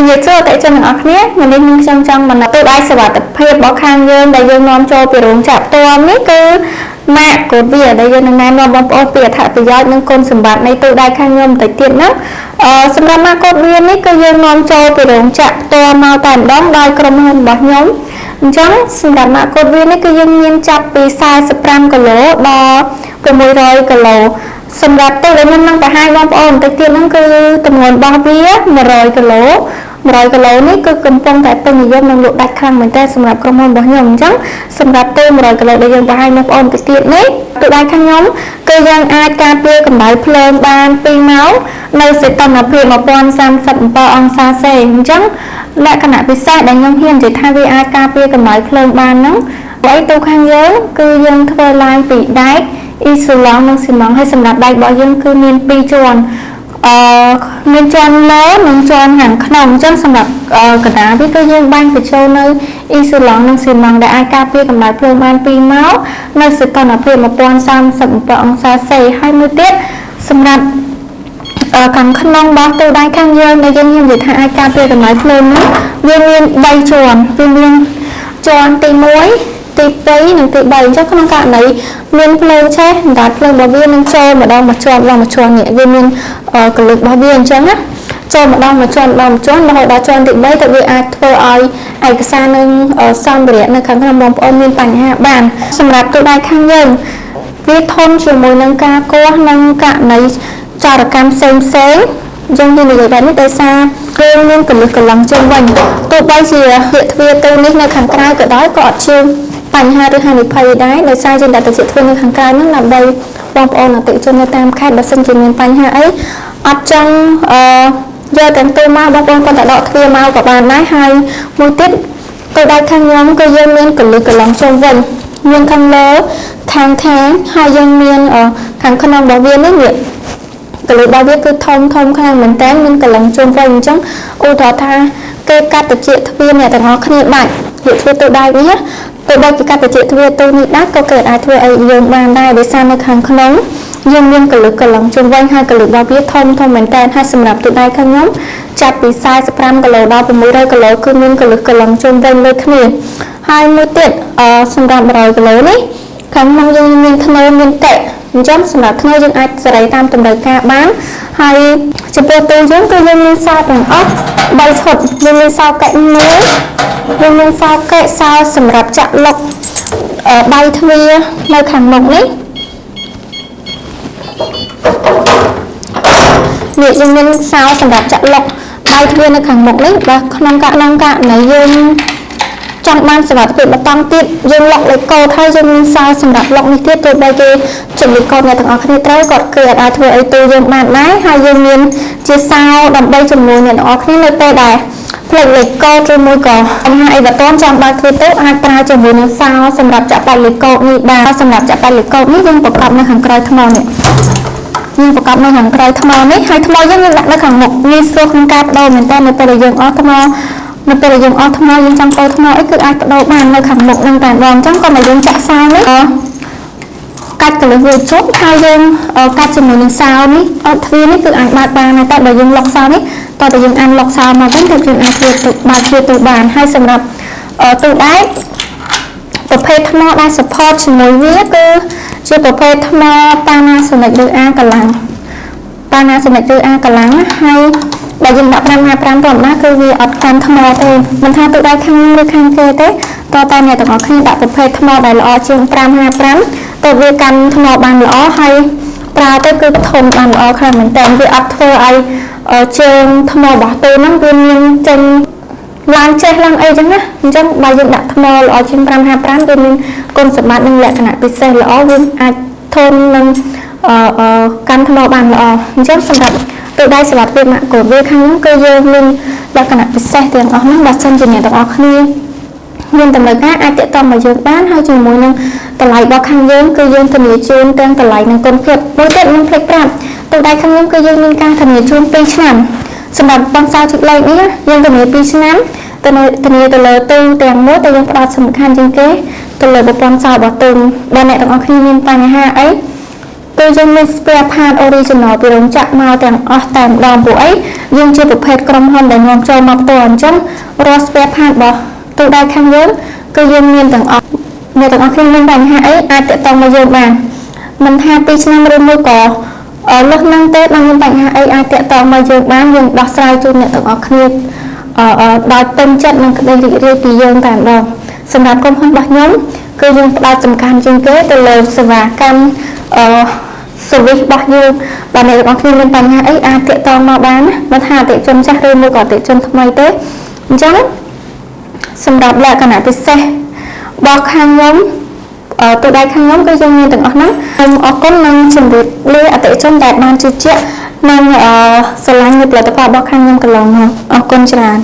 ជំរាបសួរអតិថិជនទាំងអស់គ្នាថ្ងៃនេះខ្ញុំខ្ញុំចង់បណ្ដទូដៃសុវត្ថិភាពរបស់ខាងយើងដែលយើងនាំចូលពីរោងចក្រផ្ទាល់នេះគឺម៉ាកកូដវាដែលយើងនឹងណែនាំបងប្អូនពីអត្ថប្រយោជន៍និងគុណសម្បត្តិនៃទូដៃខាងខ្ញុំបន្តិចទៀតណាអឺសម្រាប់ម៉ាកកូដវានេះគឺយើងនាំចូលពីរោងចក្រផ្ទាល់មកតែម្ដងដោយក្រុមហ៊ុនរបស់ខ្ញុំអញ្ចឹងសម្រាប់ម៉ាកកូដវានេះគឺយើងមានចាប់ពី45គីឡូដល់600គីឡូសម្រាប់ទូដែលខ្ញុំនឹងបង្ហាញបងប្អូនបន្តិចទៀតហ្នឹងគឺទម្ងន់របស់វា100គីឡូ 100គីឡូនេះគឺកំពុងតែពេញនិយមនិងលក់ដាច់ខ្លាំងមែនទែនសម្រាប់ក្រុមហ៊ុនរបស់ខ្ញុំអញ្ចឹងសម្រាប់ទូ100គីឡូដែលយើងបង្ហាញបងប្អូនបន្តិចទៀតនេះទូដៃខាងខ្ញុំគឺយើងអាចការពារកម្ដៅភ្លើងបាន2ម៉ោងនៅសីតុណ្ហភាព1037អង្សាសេអញ្ចឹងលក្ខណៈពិសេសដែលខ្ញុំហ៊ាននិយាយថាវាអាចការពារកម្ដៅភ្លើងបានហ្នឹងបើទូខាងយើងគឺយើងធ្វើឡើងពីដែកអ៊ីសូឡង់និងស៊ីម៉ង់ហើយសម្រាប់ដែករបស់យើងគឺមាន2ជាន់ អឺមានជាន់លើនិងជាន់ខាងក្នុងអញ្ចឹងសម្រាប់កណ្ដាលវាគឺយើងបាញ់បញ្ចូលនៅអ៊ីសូឡង់និងស៊ីម៉ង់ដែលអាចការពារកម្ដៅភ្លើងបាន2ម៉ោងនៅសីតុណ្ហភាព1037អង្សាសេហើយមួយទៀតសម្រាប់ខាងក្នុងរបស់ទូដៃខាងយើងដែលយើងនិយាយថាអាចការពារកម្ដៅភ្លើងនេះវាមាន3ជាន់វាមានជាន់ទី1 ទី2និងទី3អញ្ចឹងក្នុងករណីមានភ្លើងឆេះអណ្ដាតភ្លើងរបស់វានឹងចូលម្ដងមួយជាន់ម្ដងមួយជាន់នេះវាមានកលឹករបស់វាអញ្ចឹងណាចូលម្ដងមួយជាន់ម្ដងមួយជាន់រហូតដល់ជាន់ទី3ទៅវាអាចធ្វើឲ្យឯកសារនឹងសម្ភារៈនៅខាងក្នុងបងប្អូនមានបញ្ហាបាន សម្រាប់ទូដៃខាងយើងវាធន់ជាមួយនឹងការកោះនិងករណីចរកម្មផ្សេងផ្សេងយើងនិយាយបែបនេះដោយសារគ្រឿងមានកលឹះកលឹងជើងវិញទោះបីជាពាក្យទ្វារទៅនេះនៅខាងក្រៅក៏ដោយក៏អត់ជើង បញ្ហាឬហានិភ័យដែរដោយសារយើងដាក់ទៅជាធ្វើនៅខាងក្រៅហ្នឹងដើម្បីបងប្អូនអតិជននៅតាមខេត្តបើសិនជាមានបញ្ហាអីអត់ចង់អឺយកទាំងទូមកបងប្អូនគាត់តែដកទ្វារមកក៏បានដែរហើយមួយទៀតទៅដៃខាងខ្ញុំគឺយើងមានកលឹះកន្លងជុំវិញមានខាងលើខាងខាងហើយយើងមានខាងក្នុងរបស់វានេះវាកលឹះរបស់វាគឺធំធំខ្លាំងមែនតើមានកន្លងជុំវិញអញ្ចឹងឧទាហរណ៍ថាគេកាត់តិចទ្វារអ្នកទាំងអស់គ្នាបាច់វាធ្វើទៅដៃវា ទោះបីជាកាត់តិចទ្វារទូនេះដាច់ក៏កើតអាចធ្វើឲ្យយើងបានដែរដោយសារនៅខាងក្នុងយើងមានកលឹកកលឹងជុំវិញហើយកលឹករបស់វាធំធំមែនតើហើយសម្រាប់ទូដៃខាងខ្ញុំចាប់ពី45គីឡូដល់600គីឡូគឺមានកលឹកកលឹងជុំវិញលើគ្នាហើយមួយទៀតអឺសម្រាប់100គីឡូនេះខាងក្នុងយើងមានធ្នូមានតេ អញ្ចឹងសម្រាប់ធ្នូយើងអាចសេរីតាមតម្រូវការបានហើយចំពោះទូយើងគឺយើងមានសោទាំងអស់3ឈុតយើងមានសោកែមួយយើងមានសោកែសោសម្រាប់ចាក់លុកដៃទ្វារនៅខាងមុខនេះនេះយើងមានសោសម្រាប់ចាក់លុកដៃទ្វារនៅខាងមុខនេះបើក្នុងករណីករណីយើង ចង់បានសុវត្ថិភាពបន្តទៀតយើងលុកលេខកូដហើយយើងមានសារសម្រាប់លុកនេះទៀតទោះបីគេជំលេខកូដអ្នកទាំងអស់គ្នាត្រូវគាត់គឺអាចធ្វើឲ្យទូយើងបានដែរហើយយើងមានជាសារដើម្បីជំនួយអ្នកទាំងអស់គ្នានៅពេលដែលផ្លេចលេខកូដឬមួយក៏បញ្ហាអីបើតន់ចង់បើកទ្វារទូអាចប្រើជាមួយនឹងសារសម្រាប់ចាក់បាច់លេខកូដនេះបានសម្រាប់ចាក់បាច់លេខកូដនេះយើងប្រកបនៅខាងក្រោយថ្មនេះយើងប្រកបនៅខាងក្រោយថ្មនេះហើយថ្មយើងយើងដាក់នៅខាងមុខងាយស្រួលក្នុងការបដូរមែនតើនៅពេលដែលយើងអស់ថ្ម នៅពេលយើងអស់ថ្មយើងចង់កោថ្មអីគឺអាចបដូរបាននៅខាងមុខនឹងតែម្ដងអញ្ចឹងក៏មកយើងចាក់សាវនេះកាច់កលឹះវាជប់ហើយយើងកាច់ជាមួយនឹងសាវនេះអត់ទ្វារនេះគឺអាចបើកបានតែបើយើងលុកសាវនេះតើតើយើងអានលុកសាវមកវិញទៅយើងអាចធ្វើទៅបើកទ្វារទៅបានហើយសម្រាប់ទូដែកប្រភេទថ្មដែល support ជាមួយវាគឺជាប្រភេទថ្ម Panasonic ឬ A កម្លាំង Panasonic ឬ A កម្លាំងហើយ បើយើងដាក់555ធម្មតាគឺវាអត់កាន់ថ្មទេមិនថាទូដៃខាងឬខាងគេទេតើតើអ្នកទាំងអស់គ្នាដាក់ប្រភេទថ្មដែលល្អជាង555ទៅវាកាន់ថ្មបានល្អហើយប្រើទៅគឺធន់បានល្អខ្លាំងមែនតើវាអត់ធ្វើឲ្យជើងថ្មរបស់ទូហ្នឹងវាមានចេញឡើងចេះឡើងអីចឹងណាអញ្ចឹងបើយើងដាក់ថ្មល្អជាង555វាមានគុណសម្បត្តិនិងលក្ខណៈពិសេសល្អវាអាចធន់នឹងកាន់ថ្មបានល្អអញ្ចឹងសម្រាប់ ទិដៅសម្រាប់ភាពម៉ាក់កូដវាខាងនោះគឺយើងមានលក្ខណៈពិសេសទាំងអស់ហ្នឹងបើសិនជាអ្នកទាំងអស់គ្នាមានតម្រូវការអាចទាក់ទងមកយើងបានហើយជាមួយនឹងតម្លៃរបស់ខាងយើងគឺយើងធានាជូនទាំងតម្លៃនិងគុណភាពមួយទៀតខ្ញុំភ្លេចប្រាប់ទិដៅខាងខ្ញុំគឺយើងមានការធានាជូន2ឆ្នាំសម្រាប់បងសៅជិតលេខនេះយើងធានា2ឆ្នាំទៅធានាទៅលើទូទាំងមួយតែយើងផ្ដោតសំខាន់ជាងគេទៅលើប្រព័ន្ធសោរបស់ទូបើអ្នកទាំងអស់គ្នាមានបញ្ហាអី ទូយើងមាន spare part original ពីរោងចក្រមកទាំងអស់តែម្ដងព្រោះអីយើងជាប្រភេទក្រុមហ៊ុនដែលនាំចូលមកផ្ទាល់អញ្ចឹងរាល់ spare part របស់ទូដៃខាងយើងគឺយើងមានទាំងអស់អ្នកទាំងអស់គ្នាមានបញ្ហាអីអាចតាក់ទងមកយើងបានមិនថា2ឆ្នាំឬមួយក៏អឺលុះនឹងទេដល់មានបញ្ហាអីអាចតាក់ទងមកយើងបានយើងដោះស្រាយជូនអ្នកទាំងអស់គ្នាអឺដោយពេញចិត្តនិងក្តីរីករាយពីយើងតែម្ដងសម្រាប់ក្រុមហ៊ុនរបស់ខ្ញុំគឺយើងផ្ដោតសំខាន់ជាងគេទៅលើសេវាកម្មអឺ service របស់យើងបើអ្នកទាំងអស់គ្នាមានបញ្ហាអីអាចតាក់ទងមកបានណាបើថាអតិថិជនចាស់ឬមួយក៏អតិថិជនថ្មីទេអញ្ចឹងសម្រាប់លក្ខណៈពិសេសរបស់ខាងខ្ញុំអឺទូដៃខាងខ្ញុំគឺយើងមានទាំងអស់ហ្នឹងខ្ញុំអរគុណនិងជម្រាបលាអតិថិជនដែលបានជឿជាក់និងអឺស្រឡាញ់នៅផលិតផលរបស់ខាងខ្ញុំកន្លងមកអរគុណច្រើន